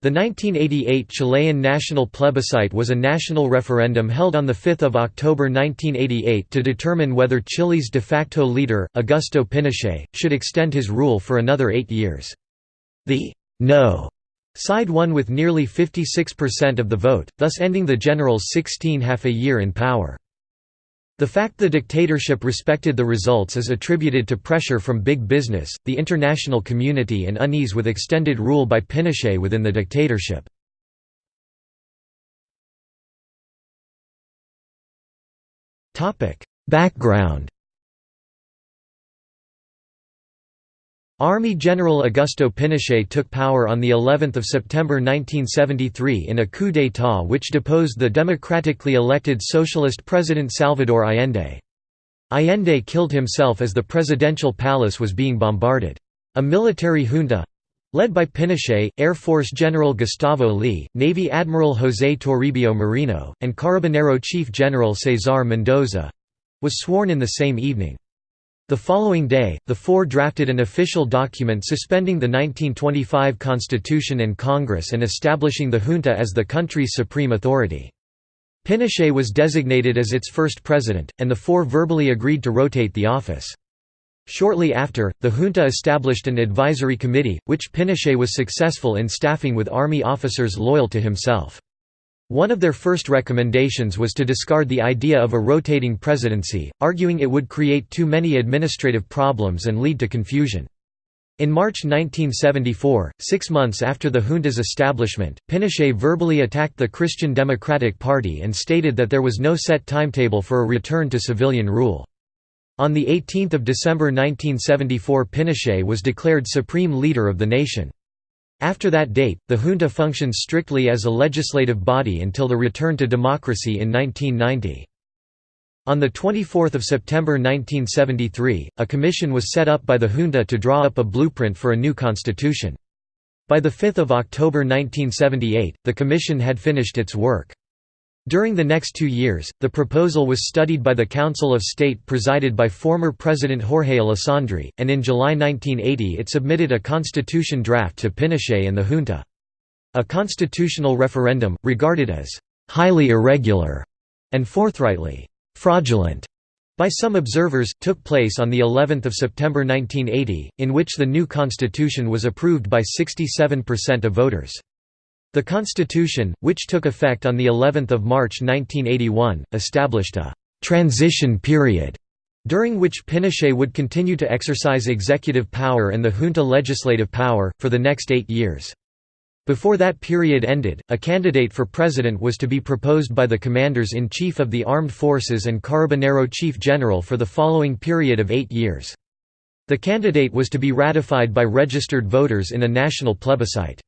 The 1988 Chilean national plebiscite was a national referendum held on 5 October 1988 to determine whether Chile's de facto leader, Augusto Pinochet, should extend his rule for another eight years. The «no» side won with nearly 56% of the vote, thus ending the general's 16 half a year in power. The fact the dictatorship respected the results is attributed to pressure from big business, the international community and unease with extended rule by Pinochet within the dictatorship. Background Army General Augusto Pinochet took power on the 11th of September 1973 in a coup d'état which deposed the democratically elected socialist president Salvador Allende. Allende killed himself as the presidential palace was being bombarded. A military junta led by Pinochet, Air Force General Gustavo Leigh, Navy Admiral José Toribio Merino, and Carabinero Chief General Cesar Mendoza was sworn in the same evening. The following day, the four drafted an official document suspending the 1925 Constitution and Congress and establishing the junta as the country's supreme authority. Pinochet was designated as its first president, and the four verbally agreed to rotate the office. Shortly after, the junta established an advisory committee, which Pinochet was successful in staffing with army officers loyal to himself. One of their first recommendations was to discard the idea of a rotating presidency, arguing it would create too many administrative problems and lead to confusion. In March 1974, six months after the junta's establishment, Pinochet verbally attacked the Christian Democratic Party and stated that there was no set timetable for a return to civilian rule. On 18 December 1974 Pinochet was declared supreme leader of the nation. After that date, the junta functioned strictly as a legislative body until the return to democracy in 1990. On 24 September 1973, a commission was set up by the junta to draw up a blueprint for a new constitution. By 5 October 1978, the commission had finished its work. During the next two years, the proposal was studied by the Council of State presided by former President Jorge Alessandri, and in July 1980 it submitted a constitution draft to Pinochet and the junta. A constitutional referendum, regarded as «highly irregular» and forthrightly «fraudulent» by some observers, took place on of September 1980, in which the new constitution was approved by 67% of voters. The Constitution, which took effect on the 11th of March 1981, established a transition period during which Pinochet would continue to exercise executive power and the junta legislative power, for the next eight years. Before that period ended, a candidate for president was to be proposed by the commanders-in-chief of the armed forces and Carabinero chief general for the following period of eight years. The candidate was to be ratified by registered voters in a national plebiscite.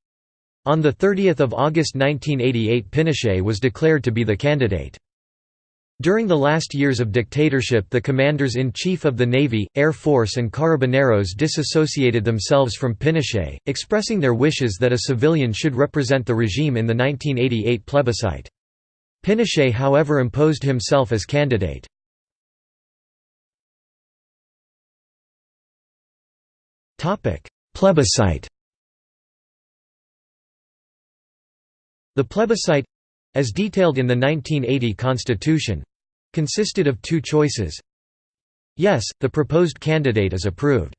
On 30 August 1988 Pinochet was declared to be the candidate. During the last years of dictatorship the commanders-in-chief of the Navy, Air Force and Carabineros disassociated themselves from Pinochet, expressing their wishes that a civilian should represent the regime in the 1988 plebiscite. Pinochet however imposed himself as candidate. Plebiscite The plebiscite—as detailed in the 1980 constitution—consisted of two choices. Yes, the proposed candidate is approved.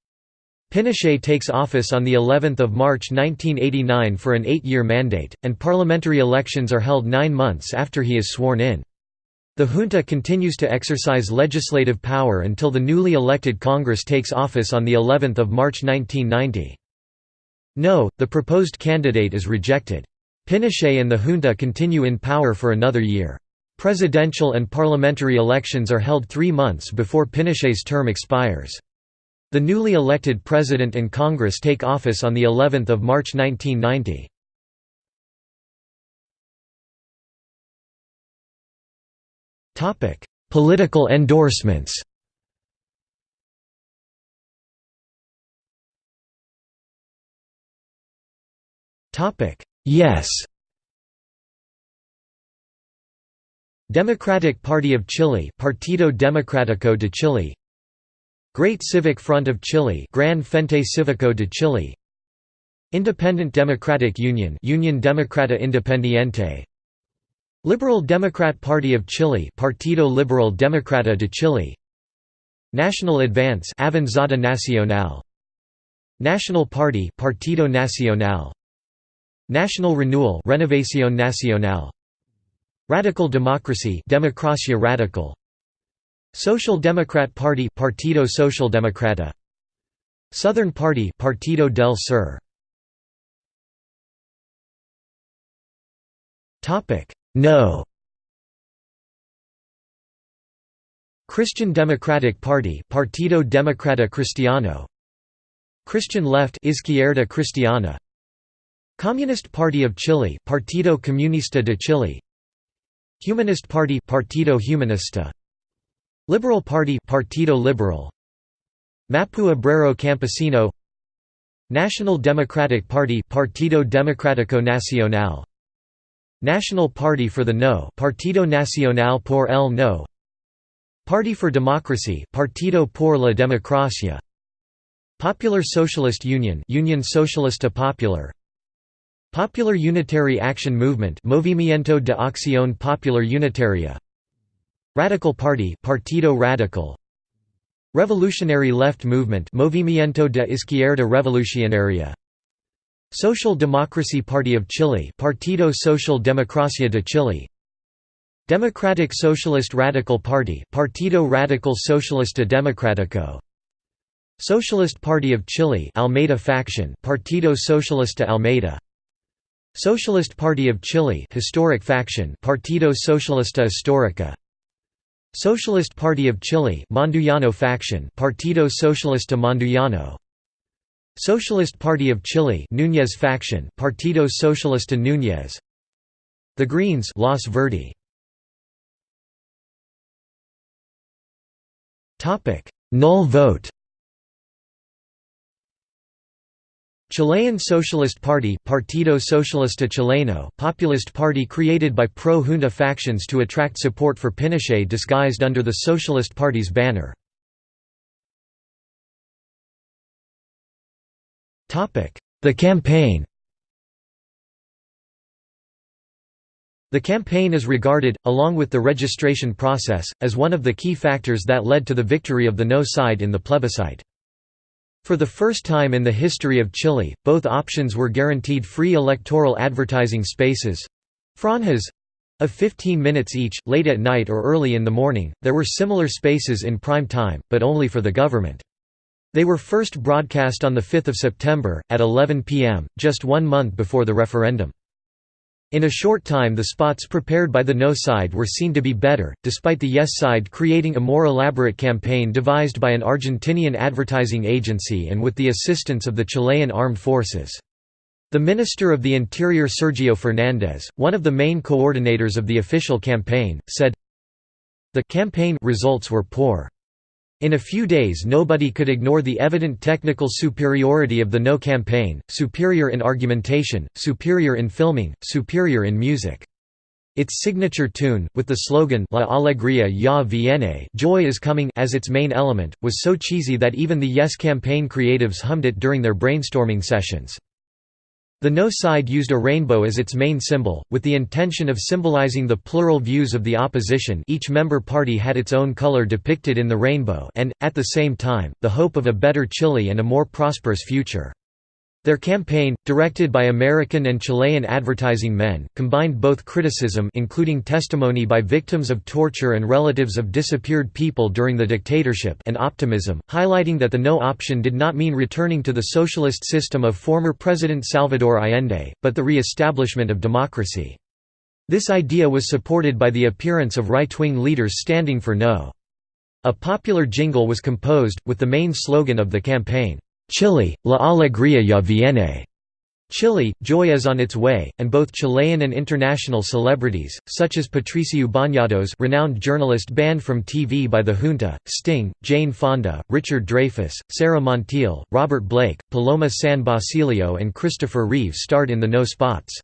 Pinochet takes office on the 11th of March 1989 for an eight-year mandate, and parliamentary elections are held nine months after he is sworn in. The junta continues to exercise legislative power until the newly elected Congress takes office on the 11th of March 1990. No, the proposed candidate is rejected. Pinochet and the junta continue in power for another year. Presidential and parliamentary elections are held three months before Pinochet's term expires. The newly elected president and Congress take office on of March 1990. Political endorsements Topic: Yes. Democratic Party of Chile Partido Democrático de Chile. Great Civic Front of Chile Gran Frente Cívico de Chile. Independent Democratic Union Union Democrata Independiente. Liberal Democrat Party of Chile Partido Liberal Democrata de Chile. National Advance Avanzada Nacional. National Party Partido Nacional National Renewal Renovación Nacional. Radical Democracy Democracia Radical. Social Democrat Party Partido Social Democrata. Southern Party Partido del Sur. Topic. No. Christian Democratic Party Partido Democrata Cristiano. Christian Left Izquierda Cristiana Communist Party of Chile Partido Comunista de Chile. Humanist Party Partido Humanista. Liberal Party Partido Liberal. Mapu Obrero Campesino. National Democratic Party Partido Democrático Nacional. National Party for the No Partido Nacional por el No. Party for Democracy Partido por la Democracia. Popular Socialist Union Union Socialista Popular Popular Unitary Action Movement Movimiento de Acción Popular Unitaria. Radical Party Partido Radical. Revolutionary Left Movement Movimiento de Izquierda Revolucionaria. Social Democracy Party of Chile Partido Social Democracia de Chile. Democratic Socialist Radical Party Partido Radical Socialista Democrático Socialist Party of Chile Almeida faction Partido Socialista Almeida Socialist Party of Chile historic faction Partido Socialista Histórica. Socialist Party of Chile Mandujano faction Partido Socialista Mandujano. Socialist Party of Chile Núñez faction Partido Socialista Núñez. The Greens Los Verdes. Topic. Null vote Chilean Socialist Party Partido Socialista Chileno populist party created by pro-junta factions to attract support for Pinochet disguised under the Socialist Party's banner. The campaign The campaign is regarded, along with the registration process, as one of the key factors that led to the victory of the no side in the plebiscite. For the first time in the history of Chile, both options were guaranteed free electoral advertising spaces—franjas of 15 minutes each, late at night or early in the morning. There were similar spaces in prime time, but only for the government. They were first broadcast on 5 September, at 11 pm, just one month before the referendum. In a short time the spots prepared by the no side were seen to be better, despite the yes side creating a more elaborate campaign devised by an Argentinian advertising agency and with the assistance of the Chilean armed forces. The Minister of the Interior Sergio Fernandez, one of the main coordinators of the official campaign, said, The campaign results were poor. In a few days nobody could ignore the evident technical superiority of the No campaign, superior in argumentation, superior in filming, superior in music. Its signature tune, with the slogan La Alegría ya viene joy is coming as its main element, was so cheesy that even the Yes campaign creatives hummed it during their brainstorming sessions. The no side used a rainbow as its main symbol, with the intention of symbolizing the plural views of the opposition each member party had its own color depicted in the rainbow and, at the same time, the hope of a better Chile and a more prosperous future. Their campaign, directed by American and Chilean advertising men, combined both criticism including testimony by victims of torture and relatives of disappeared people during the dictatorship and optimism, highlighting that the no option did not mean returning to the socialist system of former President Salvador Allende, but the re-establishment of democracy. This idea was supported by the appearance of right-wing leaders standing for no. A popular jingle was composed, with the main slogan of the campaign, Chile, la alegría ya viene. Chile, joy is on its way, and both Chilean and international celebrities, such as Patricio Bañados renowned journalist banned from TV by the junta, Sting, Jane Fonda, Richard Dreyfuss, Sara Montiel, Robert Blake, Paloma San Basilio and Christopher Reeve starred in the No spots.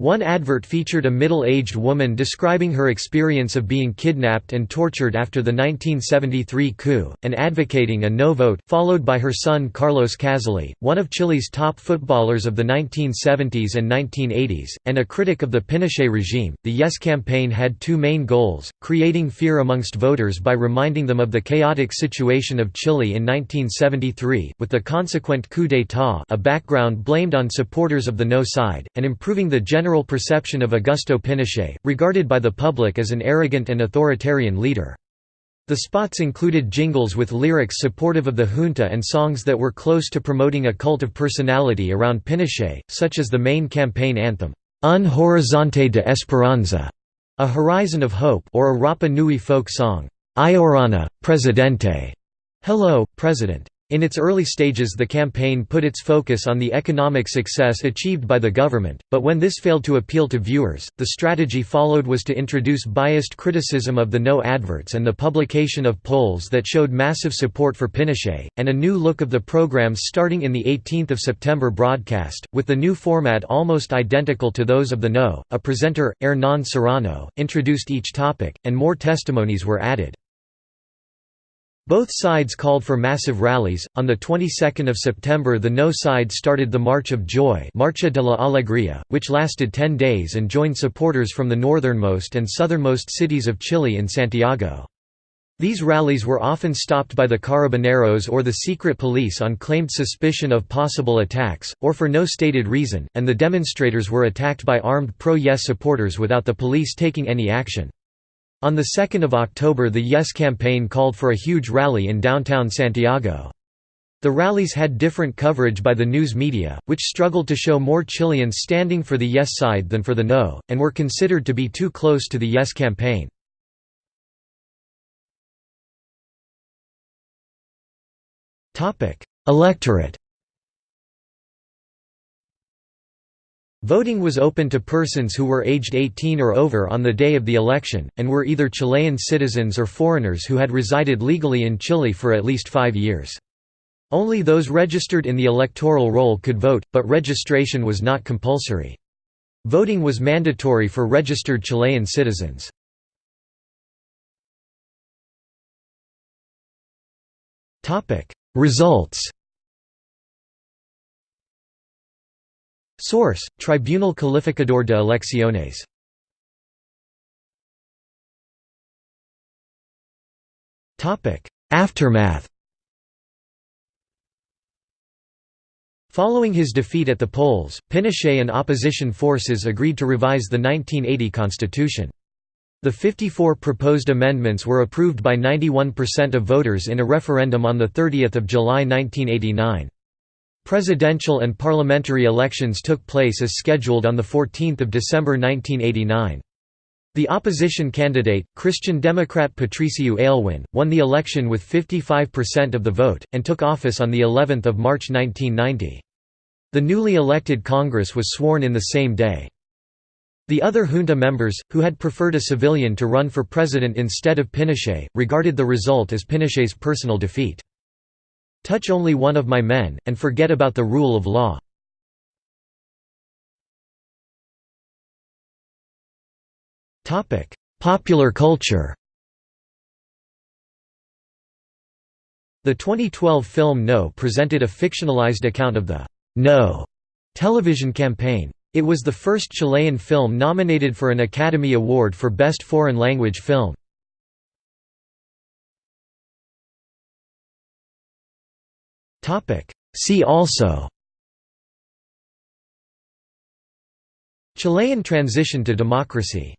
One advert featured a middle-aged woman describing her experience of being kidnapped and tortured after the 1973 coup, and advocating a no vote, followed by her son Carlos Caszely, one of Chile's top footballers of the 1970s and 1980s, and a critic of the Pinochet regime. The Yes campaign had two main goals, creating fear amongst voters by reminding them of the chaotic situation of Chile in 1973, with the consequent coup d'état a background blamed on supporters of the no side, and improving the general general perception of Augusto Pinochet, regarded by the public as an arrogant and authoritarian leader. The spots included jingles with lyrics supportive of the junta and songs that were close to promoting a cult of personality around Pinochet, such as the main campaign anthem, Un Horizonte de Esperanza, a horizon of hope or a Rapa Nui folk song, Iorana, Presidente, Hello, President. In its early stages the campaign put its focus on the economic success achieved by the government, but when this failed to appeal to viewers, the strategy followed was to introduce biased criticism of the no adverts and the publication of polls that showed massive support for Pinochet, and a new look of the programs starting in the 18th of September broadcast, with the new format almost identical to those of the no. A presenter, Hernán Serrano, introduced each topic, and more testimonies were added. Both sides called for massive rallies. On the 22nd of September, the No side started the March of Joy, Marcha de la Alegría, which lasted 10 days and joined supporters from the northernmost and southernmost cities of Chile in Santiago. These rallies were often stopped by the carabineros or the secret police on claimed suspicion of possible attacks, or for no stated reason, and the demonstrators were attacked by armed pro-Yes supporters without the police taking any action. On 2 October the Yes campaign called for a huge rally in downtown Santiago. The rallies had different coverage by the news media, which struggled to show more Chileans standing for the Yes side than for the No, and were considered to be too close to the Yes campaign. Electorate Voting was open to persons who were aged 18 or over on the day of the election, and were either Chilean citizens or foreigners who had resided legally in Chile for at least five years. Only those registered in the electoral roll could vote, but registration was not compulsory. Voting was mandatory for registered Chilean citizens. Results Source: Tribunal Calificador de Elecciones. Topic: Aftermath. Following his defeat at the polls, Pinochet and opposition forces agreed to revise the 1980 constitution. The 54 proposed amendments were approved by 91% of voters in a referendum on 30 July 1989. Presidential and parliamentary elections took place as scheduled on 14 December 1989. The opposition candidate, Christian Democrat Patricio Aylwin, won the election with 55% of the vote, and took office on of March 1990. The newly elected Congress was sworn in the same day. The other junta members, who had preferred a civilian to run for president instead of Pinochet, regarded the result as Pinochet's personal defeat. Touch only one of my men, and forget about the rule of law. Popular culture The 2012 film No presented a fictionalized account of the No television campaign. It was the first Chilean film nominated for an Academy Award for Best Foreign Language Film. See also. Chilean transition to democracy